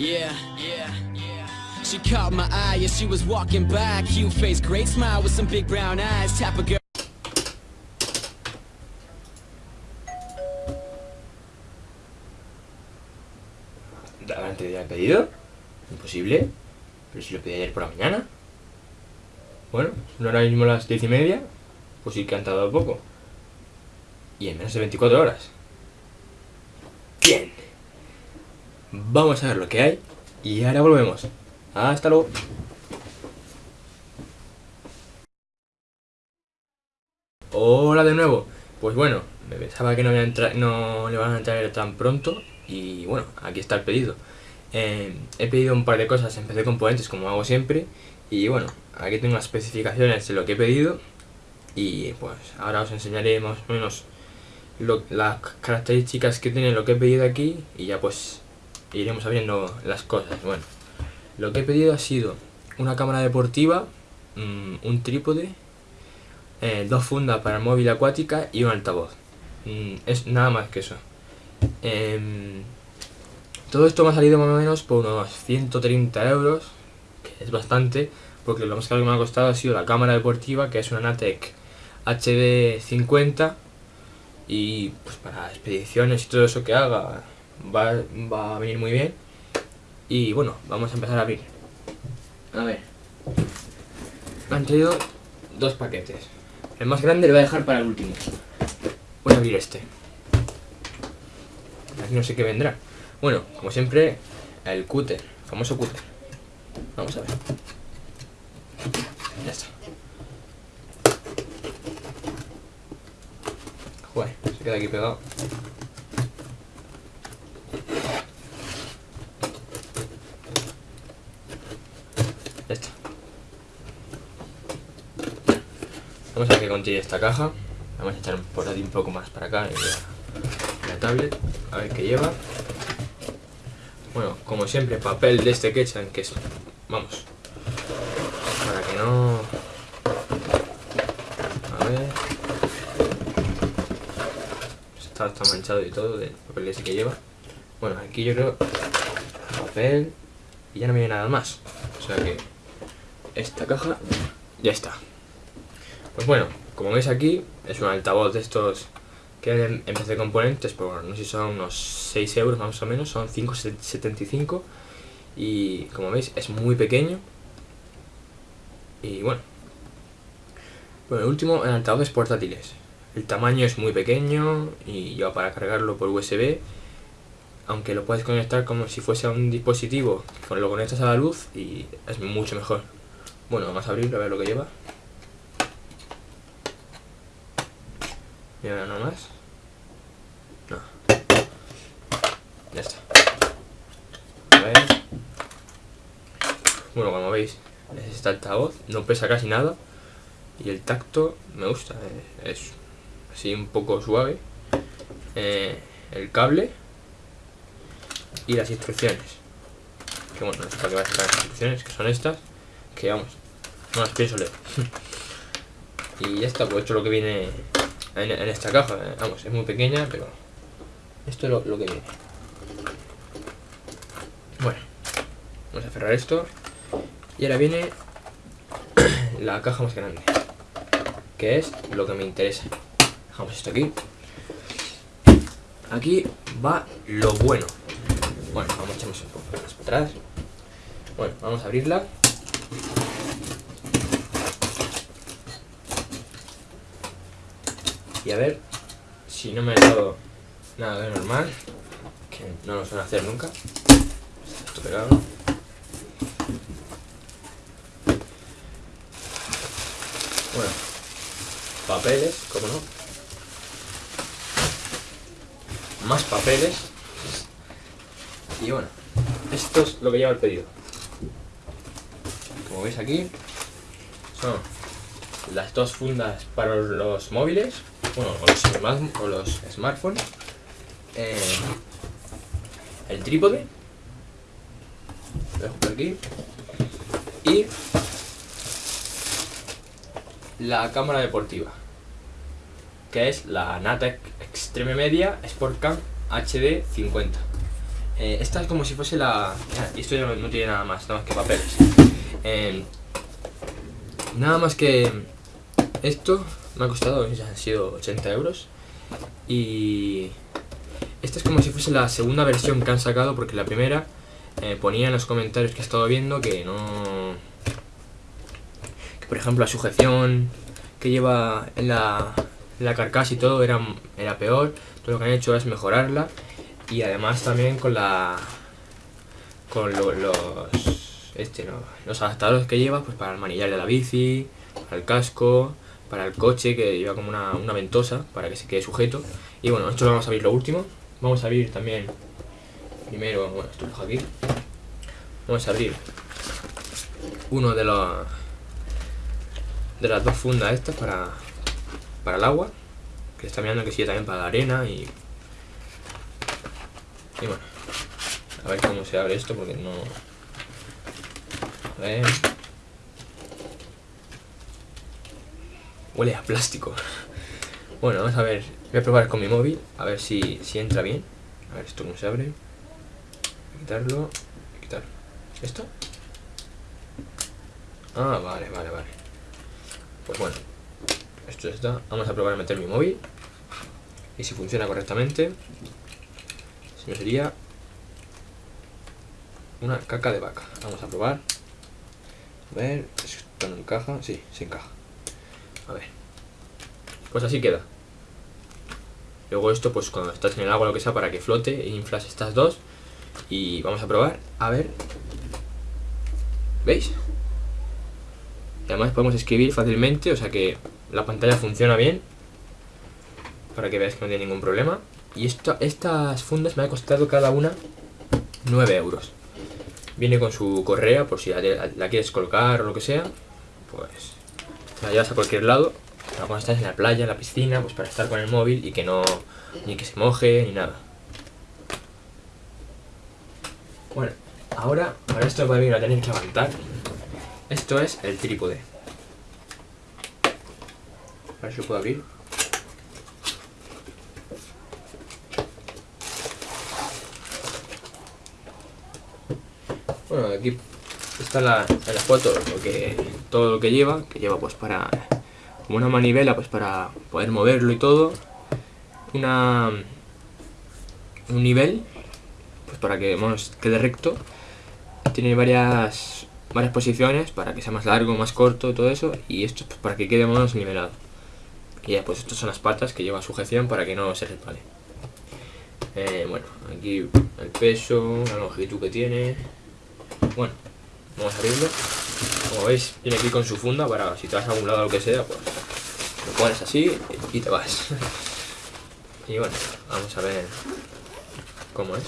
Yeah, yeah, yeah. She caught my eye as she was walking by. Cute face, great smile with some big brown eyes. Tap a girl. ¿Antes de pedido? Imposible. Pero si lo pedí ayer por la mañana. Bueno, son ahora mismo las diez y media. Pues sí que han tardado poco. Y en menos de 24 horas. Bien. Vamos a ver lo que hay. Y ahora volvemos. Hasta luego. Hola de nuevo. Pues bueno, me pensaba que no, entrar- no le van a entrar tan pronto. Y bueno, aquí está el pedido. Eh, he pedido un par de cosas en PC Componentes como hago siempre. Y bueno, aquí tengo las especificaciones de lo que he pedido. Y pues ahora os enseñaré más o menos las características que tiene lo que he pedido aquí. Y ya pues iremos abriendo las cosas. Bueno, lo que he pedido ha sido una cámara deportiva, mm, un trípode, eh, dos fundas para móvil acuática y un altavoz. Mm, es nada más que eso. Em, todo esto me ha salido más o menos por unos 130 euros, que es bastante, porque lo más caro que me ha costado ha sido la cámara deportiva, que es una Natec HD 50, y pues para expediciones y todo eso que haga va, va a venir muy bien. Y bueno, vamos a empezar a abrir. A ver. Han traído dos paquetes. El más grande lo voy a dejar para el último. Voy a abrir este. Aquí no sé qué vendrá. Bueno, como siempre, el cúter, famoso cúter. Vamos a ver. Ya está. Joder, se queda aquí pegado. Ya está. Vamos a ver qué contiene esta caja. Vamos a echar un portátil un poco más para acá y la, la tablet. A ver qué lleva. Bueno, como siempre, papel de este que echan, que es... Vamos. Para que no... A ver... Está, está manchado y todo del papel ese que lleva. Bueno, aquí yo creo... Papel... Y ya no me viene nada más. O sea que... Esta caja... Ya está. Pues bueno, como veis aquí, es un altavoz de estos que en PC Componentes, por no sé si son unos 6 euros más o menos, son 5,75 y como veis es muy pequeño y bueno. Bueno, el último en altavoces portátiles. El tamaño es muy pequeño y lleva para cargarlo por USB, aunque lo puedes conectar como si fuese a un dispositivo, lo conectas a la luz y es mucho mejor. Bueno, vamos a abrirlo a ver lo que lleva. ¿Lleva nada más? No. Ya está. Bueno, como veis, es este altavoz. No pesa casi nada. Y el tacto me gusta. eh, Es así un poco suave. Eh, el cable. Y las instrucciones. Que bueno, no sé para qué va a sacar las instrucciones, que son estas. Que vamos, no las pienso leer. y ya está, pues hecho lo que viene en, esta caja. eh, Vamos, es muy pequeña, pero esto es lo, lo que viene. Bueno, vamos a cerrar esto. Y ahora viene la caja más grande, que es lo que me interesa. Dejamos esto aquí. Aquí va lo bueno. Bueno, vamos a echarnos un poco más para atrás. Bueno, vamos a abrirla. A ver si no me dado nada de normal, que no lo suelo hacer nunca. Esto pegado. Bueno, papeles, como no. Más papeles. Y bueno, esto es lo que lleva el pedido. Como veis aquí, son las dos fundas para los móviles, bueno, o los, o los smartphones, eh, el trípode, lo dejo por aquí, y la cámara deportiva, que es la Natec Extreme Media Sportcam HD 50. Eh, esta es como si fuese la... Esto ya no, no tiene nada más, nada más que papeles. Eh, nada más que esto me ha costado, ya han sido 80 euros. Y esta es como si fuese la segunda versión que han sacado porque la primera eh, ponía en los comentarios que he estado viendo que no... Que por ejemplo la sujeción que lleva en la, la carcasa y todo era, era peor. Todo lo que han hecho es mejorarla. Y además también con la... Con lo- los... Este, no, los adaptadores que lleva pues para el manillar de la bici, para el casco, para el coche que lleva como una, una ventosa para que se quede sujeto. Y bueno, esto lo vamos a abrir lo último. Vamos a abrir también primero, bueno, esto lo aquí. Vamos a abrir uno de los de las dos fundas estas para para el agua, que está mirando que sirve también para la arena y bueno, a ver cómo se abre esto porque no a. Huele a plástico. Bueno, vamos a ver. Voy a probar con mi móvil, a ver si, si entra bien. A ver esto cómo se abre. Voy a quitarlo. Voy a quitar. ¿Esto? Ah, vale, vale, vale. Pues bueno. Esto ya está. Vamos a probar a meter mi móvil. Y si funciona correctamente. Si no sería. Una caca de vaca. Vamos a probar. A ver. Esto no encaja. Sí, se encaja. A ver. Pues así queda. Luego esto, pues cuando estás en el agua lo que sea, para que flote, inflas estas dos. Y vamos a probar. A ver. ¿Veis? Y además podemos escribir fácilmente, o sea que la pantalla funciona bien. Para que veáis que no tiene ningún problema. Y esto, estas fundas me ha costado cada una 9 euros. Viene con su correa, por si la, la quieres colocar o lo que sea. Pues la llevas a cualquier lado. Para cuando estás en la playa, en la piscina, pues para estar con el móvil y que no. ni que se moje ni nada. Bueno, ahora, para esto para mí lo tenéis que levantar. Esto es el trípode. A ver si lo puedo abrir. Bueno, aquí está la, la foto lo que, todo lo que lleva, que lleva pues para una manivela pues para poder moverlo y todo, una un nivel pues para que quede recto, tiene varias varias posiciones para que sea más largo, más corto, todo eso y esto pues, para que quede más nivelado. Y ya pues estas son las patas que lleva sujeción para que no se resbale. Eh, bueno, aquí el peso, la longitud que tiene. Bueno, vamos a abrirlo. Como veis, viene aquí con su funda para si te vas a algún lado o lo que sea, pues lo pones así y te vas. Y bueno, vamos a ver cómo es.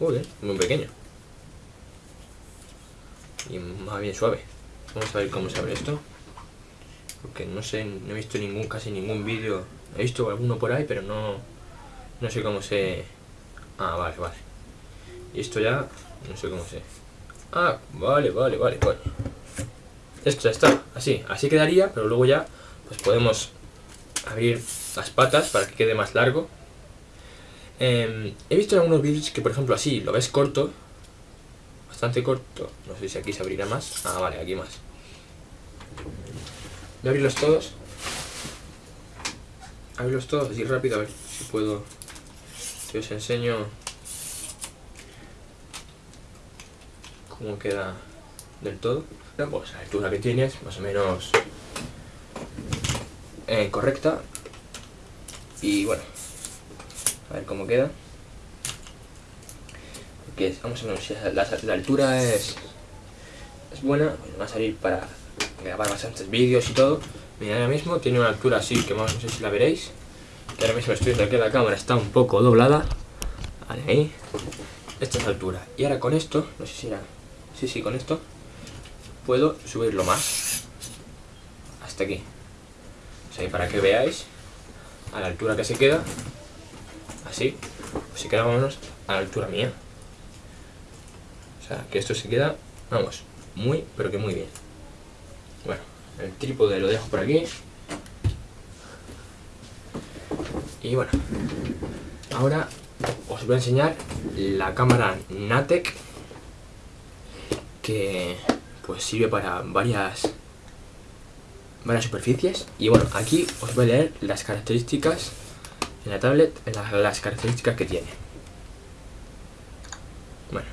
Uy, muy pequeño. Y más bien suave. Vamos a ver cómo se abre esto. Porque no sé, no he visto ningún, casi ningún vídeo. He visto alguno por ahí, pero no, no sé cómo se... Ah, vale, vale. Y esto ya, no sé cómo se... Ah, vale, vale, vale, vale. Esto ya está, así, así quedaría, pero luego ya, pues podemos abrir las patas para que quede más largo. Eh, he visto en algunos vídeos que, por ejemplo, así, lo ves corto, bastante corto. No sé si aquí se abrirá más. Ah, vale, aquí más. Voy a abrirlos todos. Abrirlos todos así rápido, a ver si puedo. Os enseño cómo queda del todo. Pues la altura que tienes, más o menos eh, correcta. Y bueno, a ver cómo queda. Porque vamos a ver si la, altura es, es buena. Pues va a salir para grabar bastantes vídeos y todo. Mira, ahora mismo tiene una altura así que no sé si la veréis. Que ahora mismo estoy viendo que la cámara está un poco doblada. Vale, ahí. Esta es la altura. Y ahora con esto, no sé si era. Sí, sí, con esto puedo subirlo más. Hasta aquí. O sea, y para que veáis a la altura que se queda. Así. Pues se queda más a la altura mía. O sea, que esto se queda, vamos, muy, pero que muy bien. Bueno, el trípode lo dejo por aquí. Y bueno, ahora os voy a enseñar la cámara Natec que pues sirve para varias varias superficies. Y bueno aquí os voy a leer las características en la tablet las, las características que tiene. Bueno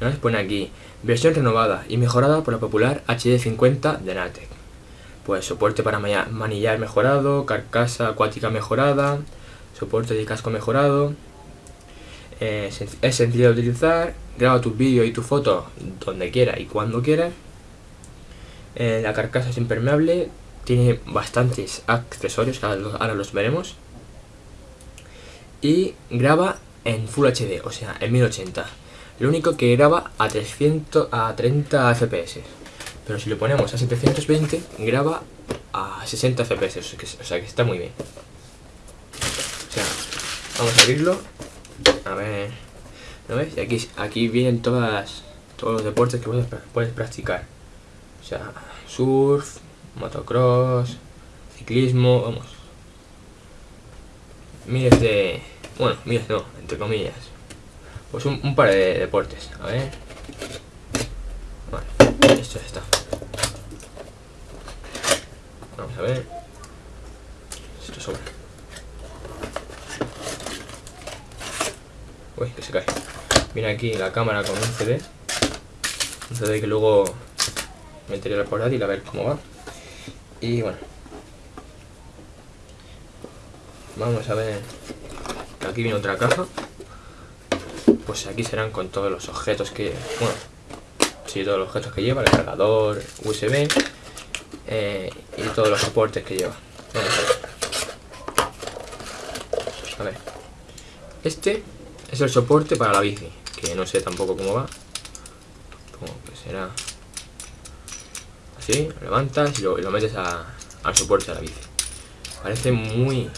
nos pone aquí versión renovada y mejorada por la popular HD50 de Natec pues soporte para manillar mejorado carcasa acuática mejorada soporte de casco mejorado eh, es sencillo de utilizar graba tu vídeo y tu foto donde quiera y cuando quieras eh, la carcasa es impermeable, tiene bastantes accesorios, ahora los, veremos. Y graba en Full HD, o sea, en 1080. Lo único que graba a 300 a 30 FPS. Pero si lo ponemos a 720, graba a 60 FPS, o sea que está muy bien. O sea, vamos a abrirlo. A ver. ¿No ves? Y aquí, aquí vienen todas, todos los deportes que puedes, puedes practicar. O sea, surf, motocross, ciclismo, vamos. Miles de... Bueno, miles no, entre comillas. Pues un, par de deportes. A ver. Vale, esto está. A ver. Esto sobra. Uy, que se cae. Viene aquí la cámara con un CD. Un CD que luego meteré la portátil a ver cómo va. Y bueno. Vamos a ver. Aquí viene otra caja. Pues aquí serán con todos los objetos que... Bueno, sí, todos los objetos que lleva, el cargador, USB eh, y todos los soportes que lleva. A ver. Este es el soporte para la bici, que no sé tampoco cómo va. Como que será lo levantas y lo, metes al soporte de la bici. Parece muy,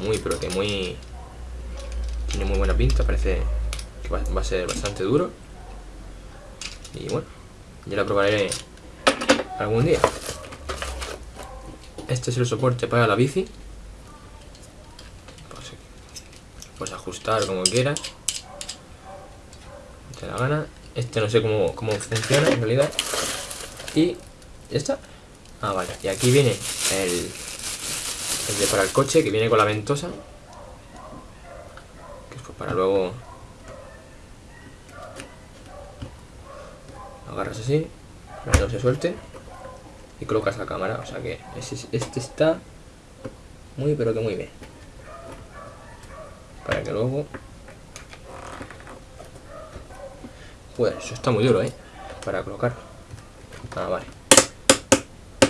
muy, pero que muy... Tiene muy buena pinta, parece que va, a ser bastante duro. Y bueno, ya lo probaré algún día. Este es el soporte para la bici. Pues, pues ajustar como quieras. Te da gana. Este no sé cómo, cómo funciona en realidad. Y ¿Ya está? Ah, vale. Y aquí viene el, el de para el coche, que viene con la ventosa. Que es pues para luego... Agarras así, para que no se suelte. Y colocas la cámara. O sea que este está muy, pero que muy bien. Para que luego... Joder, eso está muy duro, ¿eh? Para colocar. Ah, vale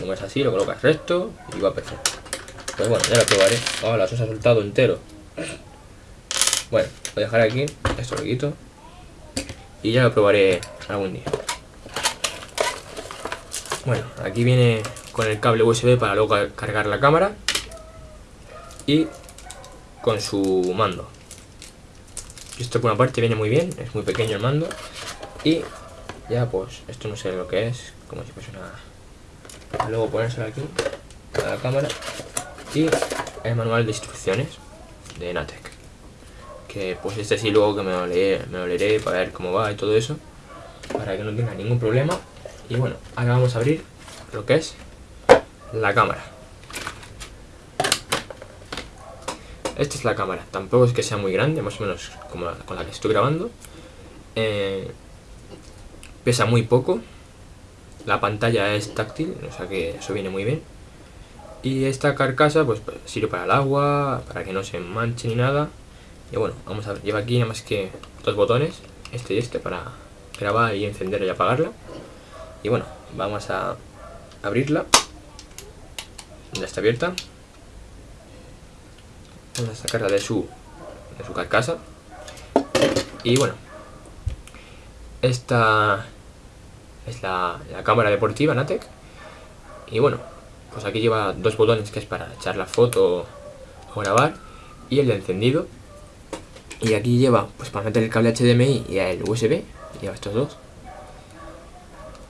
como es así, lo colocas recto y va perfecto. Pues bueno, ya lo probaré. Ahora se ha soltado entero. Bueno, voy a dejar aquí, esto lo quito. Y ya lo probaré algún día. Bueno, aquí viene con el cable USB para luego cargar la cámara. Y con su mando. Esto por una parte viene muy bien, es muy pequeño el mando. Y ya pues, esto no sé lo que es, como si fuese una luego ponérselo aquí a la cámara y el manual de instrucciones de Natec que pues este sí luego que me lo, me lo leeré para ver cómo va y todo eso para que no tenga ningún problema y bueno, ahora vamos a abrir lo que es la cámara esta es la cámara, tampoco es que sea muy grande, más o menos como la, con la que estoy grabando eh, pesa muy poco la pantalla es táctil, o sea que eso viene muy bien. Y esta carcasa pues sirve para el agua, para que no se manche ni nada. Y bueno, vamos a ver, lleva aquí nada más que dos botones, este y este, para grabar y encenderla y apagarla. Y bueno, vamos a abrirla. Ya está abierta. Vamos a sacarla de su, de su carcasa. Y bueno, esta es la, cámara deportiva Natec. Y bueno, pues aquí lleva dos botones que es para echar la foto o grabar y el de encendido. Y aquí lleva, pues para meter el cable HDMI y el USB, lleva estos dos.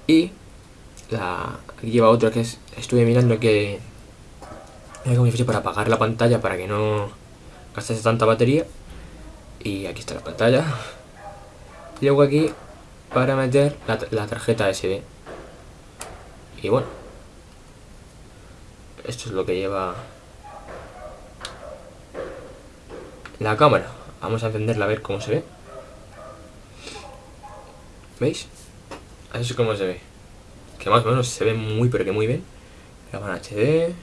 Y la, aquí lleva otro que es, estuve mirando que, Mira como para apagar la pantalla para que no gastase tanta batería. Y aquí está la pantalla. Luego aquí para meter la tarjeta SD. Y bueno. Esto es lo que lleva la cámara. Vamos a encenderla a ver cómo se ve. ¿Veis? Así es como se ve. Que más o menos se ve muy pero que muy bien. Graban HD.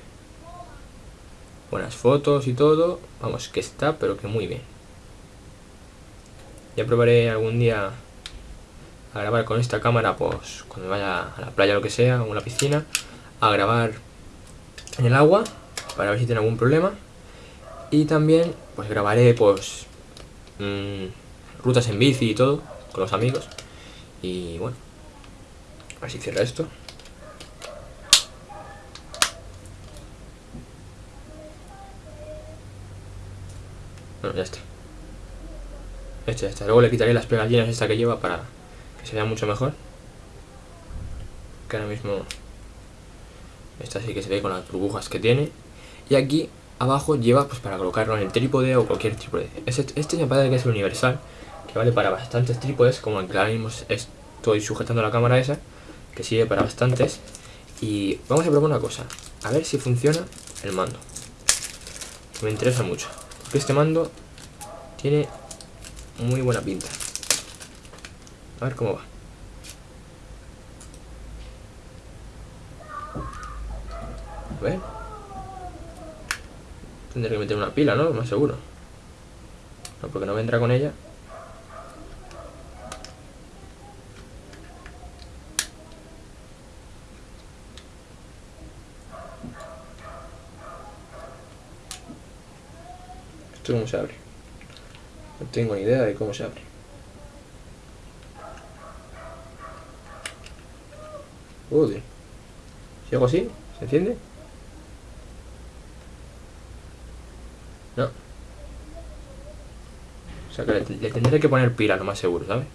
Buenas fotos y todo. Vamos, que está pero que muy bien. Ya probaré algún día a grabar con esta cámara, pues cuando vaya a la playa o lo que sea, o a la piscina, a grabar en el agua para ver si tiene algún problema. Y también pues grabaré pues mmm, rutas en bici y todo con los amigos. Y bueno, a ver si cierra esto. Bueno, ya está. Esto ya está. Luego le quitaré las pegatinas esta que lleva para que se vea mucho mejor. Que ahora mismo esta sí que se ve con las burbujas que tiene. Y aquí abajo lleva pues para colocarlo en el trípode o cualquier trípode. Este, este me parece que es el universal, que vale para bastantes trípodes, como el que ahora mismo estoy sujetando la cámara esa, que sirve para bastantes. Y vamos a probar una cosa, a ver si funciona el mando. Me interesa mucho, porque este mando tiene muy buena pinta. A ver cómo va. A ver. Tendré que meter una pila, ¿no? Más seguro. No, porque no vendrá con ella. ¿Esto cómo se abre? No tengo ni idea de cómo se abre. Uy. Si hago así, ¿se enciende? No. O sea que le, tendré que poner pila, lo más seguro, ¿sabes?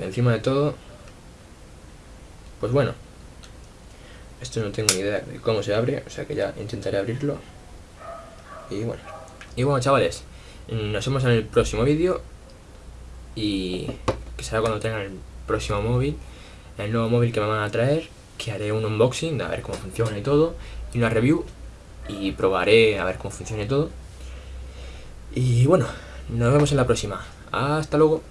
encima de todo... Pues bueno. Esto no tengo ni idea de cómo se abre, o sea que ya intentaré abrirlo. Y bueno. Y bueno, chavales. Nos vemos en el próximo vídeo. Y que será cuando tengan el próximo móvil. El nuevo móvil que me van a traer. Que haré un unboxing, a ver cómo funciona y todo. Y una review y probaré a ver cómo funciona todo. Y bueno, nos vemos en la próxima. Hasta luego.